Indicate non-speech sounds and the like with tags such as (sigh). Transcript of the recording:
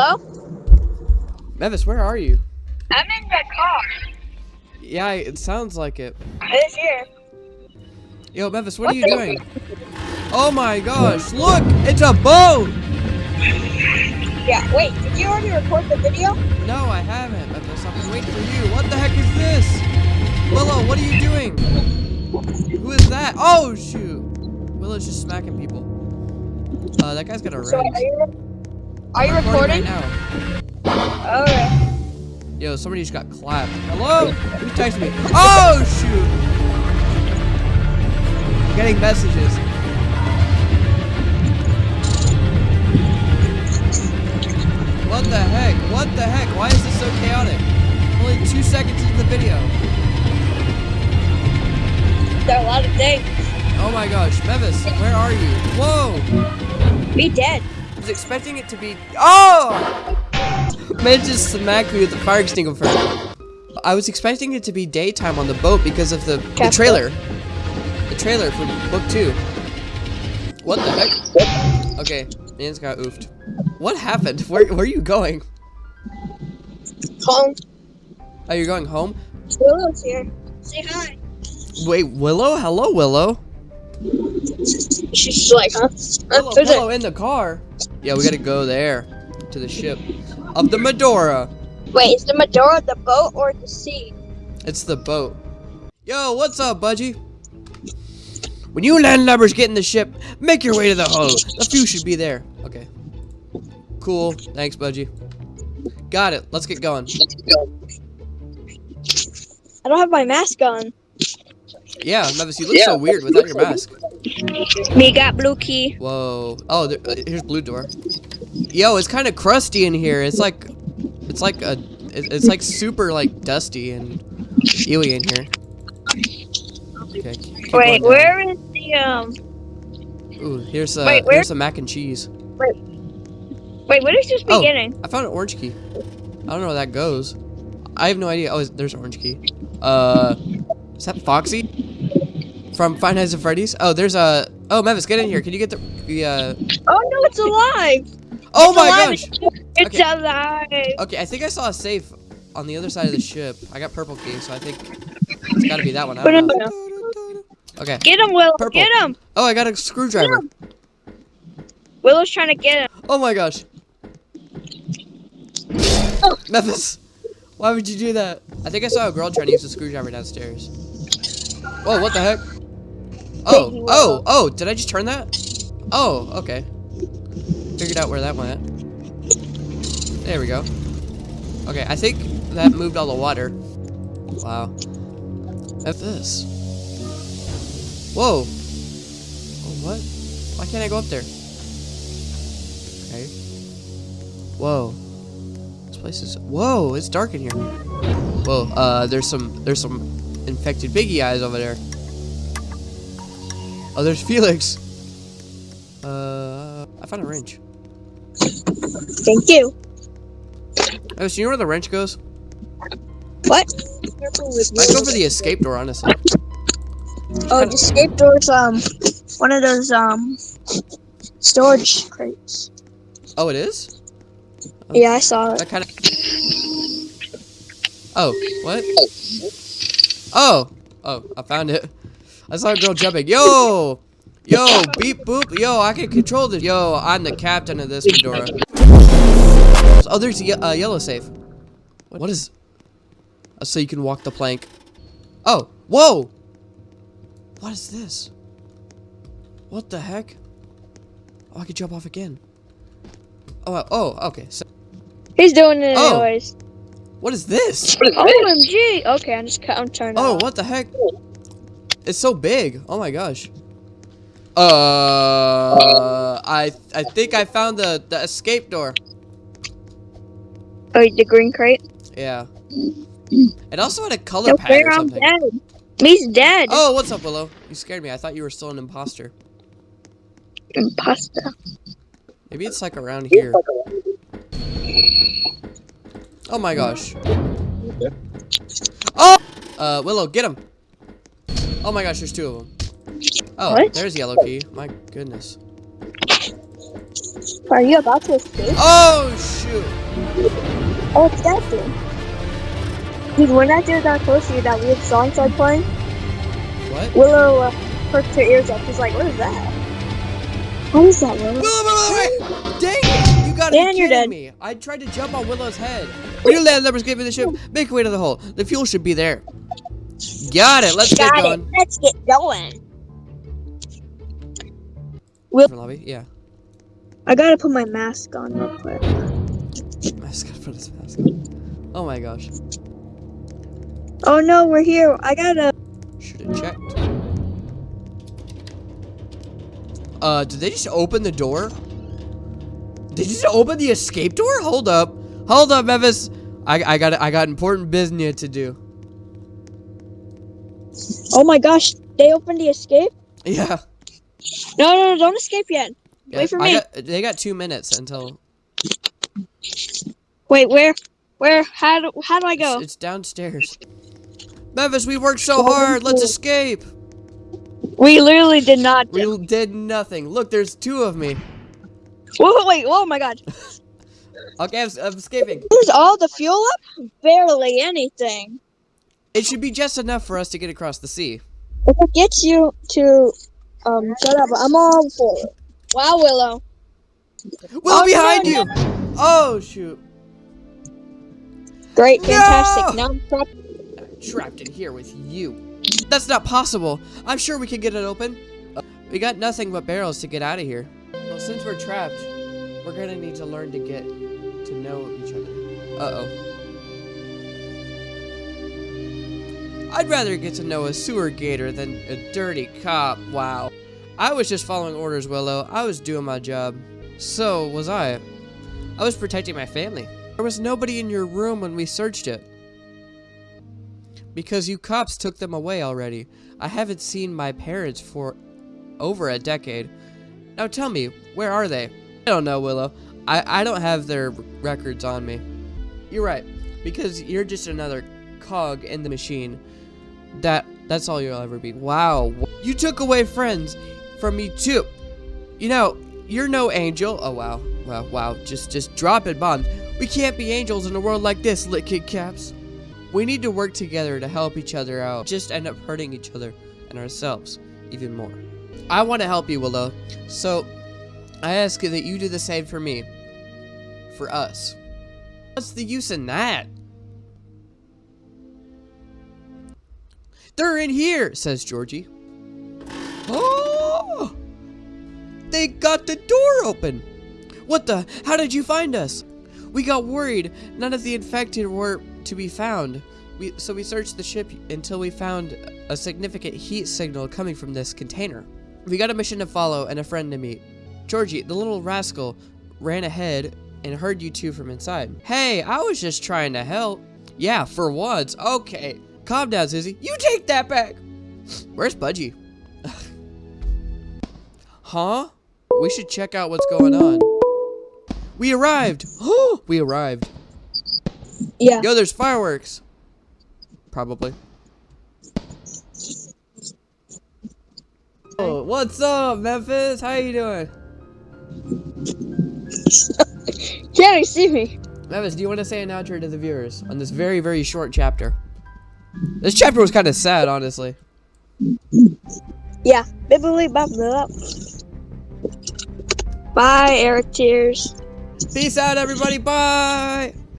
Hello? Mevis, where are you? I'm in the car. Yeah, it sounds like it. It's here. Yo, Mevis, what, are you doing? Oh my gosh, look! It's a boat! Yeah, wait, did you already record the video? No, I haven't, Mevis. I've been waiting for you. What the heck is this? Willow, what are you doing? Who is that? Oh, shoot. Willow's just smacking people. Uh, that guy's got a ring. Are you, are recording? right. Okay. Yo, somebody just got clapped. Hello? Who's texting me? Oh, shoot! I'm Getting messages. What the heck? What the heck? Why is this so chaotic? Only two seconds into the video. There are a lot of things. Oh my gosh. Mevis, where are you? Whoa! Be dead. Was expecting it to be. Oh! Man just smacked me with the fire extinguisher. I was expecting it to be daytime on the boat because of the, the trailer. The trailer for book two. What the heck? Okay, man's got oofed. What happened? Where, where are you going? Home. Are you going home? Willow's here. Say hi. Wait, Willow? Hello, Willow. She's like, huh? Willow? Willow in the car. Yeah, we gotta go there to the ship of the Medora. Wait, is the Medora the boat or the sea? It's the boat. Yo, what's up, Budgie? When you landlubbers get in the ship, make your way to the hull. The few should be there. Okay. Cool. Thanks, Budgie. Got it. Let's get going. Let's get I don't have my mask on. Yeah, Mevis, you look so weird without your mask. Me got blue key. Whoa. Oh, there, uh, here's blue door. Yo, it's kind of crusty in here. It's like, it's like a, it- it's like super like dusty and ewy in here. Okay. Wait, where is the um? Ooh, here's a Wait, here's some mac and cheese. Wait. Wait, what is this Oh. beginning? I found an orange key. I don't know where that goes. I have no idea. Oh, there's an orange key. Uh, is that Foxy? From Five Nights at Freddy's? Oh, there's a. Oh, Mavis, get in here. Can you get the the? Uh... Oh no, it's alive! Oh It's my alive. gosh! It's Okay. alive! Okay, I think I saw a safe on the other side of the ship. I got purple key, so I think it's got to be that one. I don't know. Okay. Get him, Willow! Purple. Get him! Oh, I got a screwdriver. Willow's trying to get him. Oh my gosh. Oh. Memphis, why would you do that? I think I saw a girl trying to use a screwdriver downstairs. Whoa, what the heck? Oh, oh, oh, did I just turn that? Oh, okay. Figured out where that went. There we go. Okay, I think that moved all the water. Wow. That's this. Whoa. Oh, what? Why can't I go up there? Okay. Whoa. This place is whoa, it's dark in here. Whoa, uh there's some there's some infected biggie eyes over there. Oh there's Felix. Uh I found a wrench. Thank you. Oh, so you know where the wrench goes? What? I'd go for the escape door, honestly. Oh, the escape door's um one of those um storage crates. Oh, it is? Yeah, I saw it. That kind of. Oh, what? Oh, oh, I found it. I saw a girl jumping. Yo, yo, beep boop. Yo, I can control this. Yo, I'm the captain of this Medora. Oh, there's a ye- uh, yellow safe. What what is? Oh, so you can walk the plank. Oh, whoa! What is this? What the heck? Oh, I could jump off again. Oh, uh, oh, okay. So, He's doing it Oh. anyways. what is this? OMG! Okay, I'm just I'm turning. Oh, off. what the heck? It's so big. Oh my gosh. Uh, I I think I found the the escape door. Oh, the green crate. Yeah. (clears throat) It also had a color No pattern fair, or I'm something. dead. He's dead. Oh, what's up, Willow? You scared me. I thought you were still an imposter. Imposter. Maybe it's like around here. Oh my gosh. Oh! Uh, Willow, get him. Oh my gosh, there's two of them. Oh, What? there's yellow key. My goodness. Are you about to escape? Oh shoot! Oh, it's that dude. Dude, when that dude got close to you, that weird song started playing. What? Willow uh, perked her ears up. She's like, "What is that? What is that, Willow?" Willow, Willow, wait! Dang it! You gotta Dan, be you're kidding dead. me. I tried to jump on Willow's head. When you land numbers gave me the ship, make your way to the hole. The fuel should be there. Got it. Let's get going. it. Let's get going. Different lobby? Yeah. I gotta put my mask on real quick. I just gotta put his mask on. Oh my gosh. Oh no, we're here. I gotta. Should have checked. Uh, did they just open the door? Did you just open the escape door? Hold up. Hold up, Memphis. I, I got I got important business to do. Oh my gosh, they opened the escape. Yeah. No, no, no, don't escape yet. yeah Wait for I me. Got, they got two minutes until Wait, where? Where? How do? How do I go? it's downstairs. Memphis, we worked so oh. hard. Let's escape. We literally did not. We did nothing. Look, there's two of me. Whoa, wait, oh my god. (laughs) Okay, I'm, I'm escaping. Is all the fuel up? Barely anything. It should be just enough for us to get across the sea. If it gets you to, um, shut up. I'm all for it. Wow, Willow. Willow, Oh, behind no, you! Oh, shoot. Great, No! fantastic. Now I'm trapped. trapped in here with you. That's not possible. I'm sure we can get it open. Uh, we got nothing but barrels to get out of here. Well, since we're trapped, we're gonna need to learn to get to know each other. Uh-oh. I'd rather get to know a sewer gator than a dirty cop. Wow. I was just following orders, Willow. I was doing my job. So was I. I was protecting my family. There was nobody in your room when we searched it. Because you cops took them away already. I haven't seen my parents for over a decade. Now tell me, where are they? I don't know, Willow. I, I don't have their records on me. You're right. Because you're just another cog in the machine. That that's all you'll ever be. Wow. You took away friends from me too. You know, you're no angel. Oh wow. Wow, wow. Just just drop it bombs. We can't be angels in a world like this, lit kid caps. We need to work together to help each other out. Just end up hurting each other and ourselves even more. I want to help you, Willow. So, I ask that you do the same for me. For us. What's the use in that? They're in here, says Georgie. Oh! They got the door open. What the? How did you find us? We got worried. None of the infected were to be found. We, so we searched the ship until we found a significant heat signal coming from this container. We got a mission to follow and a friend to meet. Georgie, the little rascal, ran ahead and heard you two from inside. Hey, I was just trying to help. Yeah, for once. Okay. Calm down, Susie. You take that back. Where's Budgie? (laughs) huh? We should check out what's going on. We arrived. (gasps) We arrived. Yeah. Yo, there's fireworks. Probably. Oh, what's up, Memphis? How you doing? (laughs) Can't even see me. Memphis, do you want to say an outro to the viewers on this very, very short chapter? This chapter was kind of sad, honestly. Yeah. Bibbly bop up. Bye, Eric Tears. Peace out, everybody. Bye.